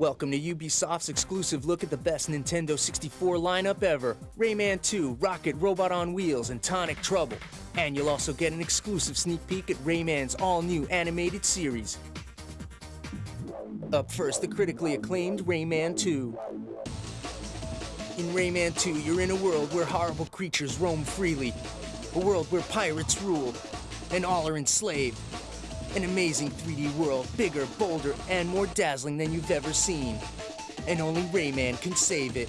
Welcome to Ubisoft's exclusive look at the best Nintendo 64 lineup ever Rayman 2, Rocket Robot on Wheels, and Tonic Trouble. And you'll also get an exclusive sneak peek at Rayman's all new animated series. Up first, the critically acclaimed Rayman 2. In Rayman 2, you're in a world where horrible creatures roam freely, a world where pirates rule, and all are enslaved. An amazing 3D world, bigger, bolder, and more dazzling than you've ever seen. And only Rayman can save it.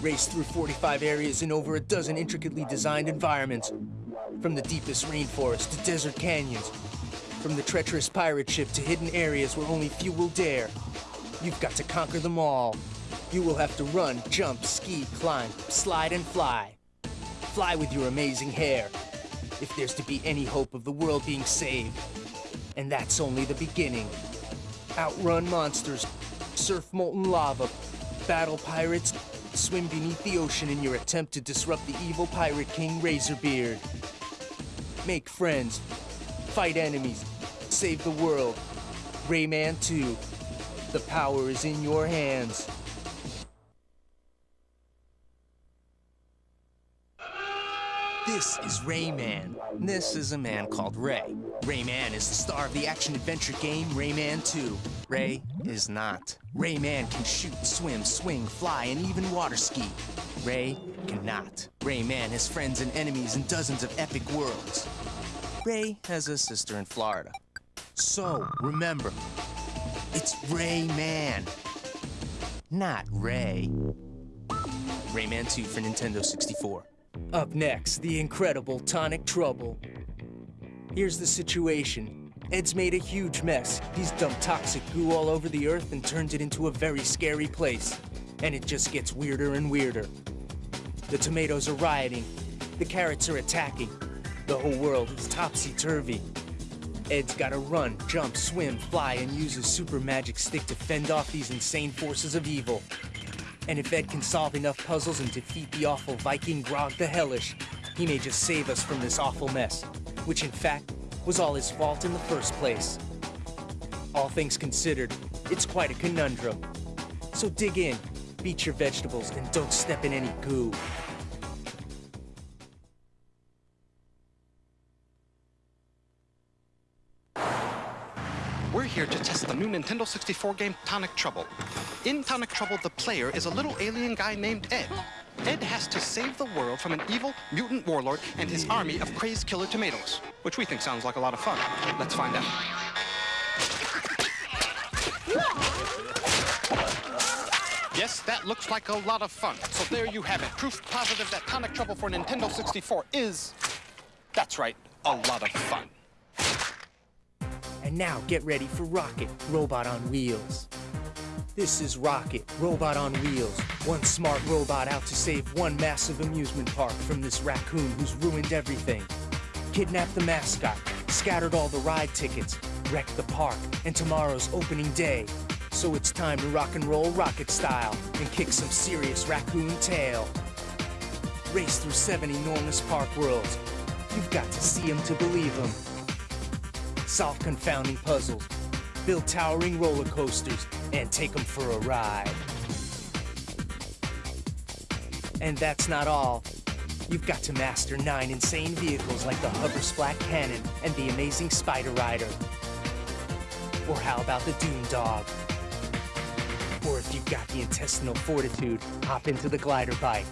Race through 45 areas in over a dozen intricately designed environments. From the deepest rainforest to desert canyons. From the treacherous pirate ship to hidden areas where only few will dare. You've got to conquer them all. You will have to run, jump, ski, climb, slide, and fly. Fly with your amazing hair. If there's to be any hope of the world being saved, and that's only the beginning. Outrun monsters, surf molten lava, battle pirates, swim beneath the ocean in your attempt to disrupt the evil Pirate King Razorbeard. Make friends, fight enemies, save the world. Rayman 2. The power is in your hands. This is Rayman. This is a man called Ray. Rayman is the star of the action-adventure game Rayman 2. Ray is not. Rayman can shoot, swim, swing, fly, and even water ski. Ray cannot. Rayman has friends and enemies in dozens of epic worlds. Ray has a sister in Florida. So, remember, it's Rayman, not Ray. Rayman 2 for Nintendo 64. Up next, the incredible Tonic Trouble. Here's the situation. Ed's made a huge mess. He's dumped toxic goo all over the earth and turned it into a very scary place. And it just gets weirder and weirder. The tomatoes are rioting. The carrots are attacking. The whole world is topsy-turvy. Ed's gotta run, jump, swim, fly, and use his super magic stick to fend off these insane forces of evil. And if Ed can solve enough puzzles and defeat the awful Viking Grögh the Hellish, he may just save us from this awful mess, which in fact was all his fault in the first place. All things considered, it's quite a conundrum. So dig in, beat your vegetables, and don't step in any goo. Here to test the new Nintendo 64 game Tonic Trouble. In Tonic Trouble, the player is a little alien guy named Ed. Ed has to save the world from an evil mutant warlord and his army of crazed killer tomatoes, which we think sounds like a lot of fun. Let's find out. Yes, that looks like a lot of fun. So there you have it. Proof positive that Tonic Trouble for Nintendo 64 is, that's right, a lot of fun. And now get ready for Rocket, Robot on Wheels. This is Rocket, Robot on Wheels. One smart robot out to save one massive amusement park from this raccoon who's ruined everything. Kidnapped the mascot, scattered all the ride tickets, wrecked the park, and tomorrow's opening day. So it's time to rock and roll rocket style and kick some serious raccoon tail. Race through seven enormous park worlds. You've got to see them to believe them solve confounding puzzles, build towering roller coasters, and take them for a ride. And that's not all. You've got to master nine insane vehicles like the Hover Splat Cannon and the amazing Spider Rider. Or how about the Doom Dog? Or if you've got the intestinal fortitude, hop into the glider bike.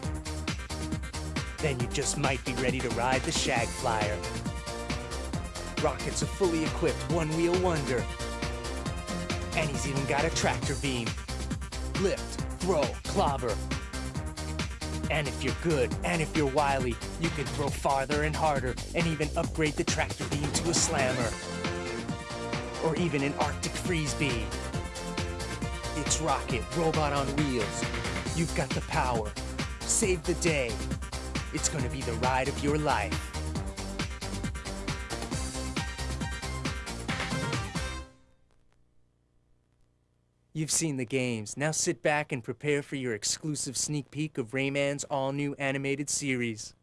Then you just might be ready to ride the Shag Flyer. Rocket's a fully equipped one-wheel wonder. And he's even got a tractor beam. Lift, throw, clobber. And if you're good, and if you're wily, you can throw farther and harder, and even upgrade the tractor beam to a slammer. Or even an Arctic freeze beam. It's Rocket, robot on wheels. You've got the power. Save the day. It's gonna be the ride of your life. You've seen the games. Now sit back and prepare for your exclusive sneak peek of Rayman's all-new animated series.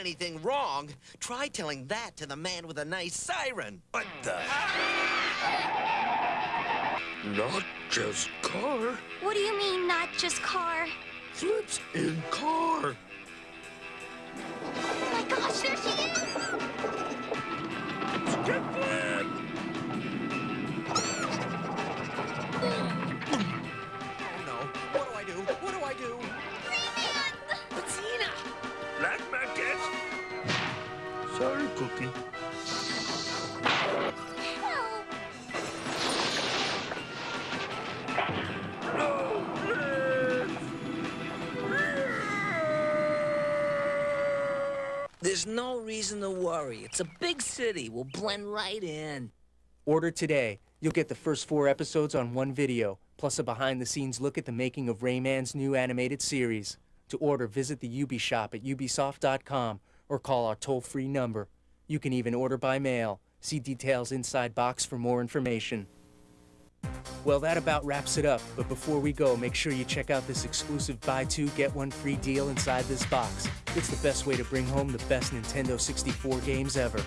Anything wrong. Try telling that to the man with a nice siren. What the? Not just car. What do you mean, not just car? Flips in car. Oh my gosh, Sorry, Cookie. Help! No, Liz. There's no reason to worry. It's a big city. We'll blend right in. Order today. You'll get the first four episodes on one video, plus a behind the scenes look at the making of Rayman's new animated series. To order, visit the Ubi shop at ubisoft.com or call our toll free number. You can even order by mail. See details inside box for more information. Well, that about wraps it up, but before we go, make sure you check out this exclusive buy two, get one free deal inside this box. It's the best way to bring home the best Nintendo 64 games ever.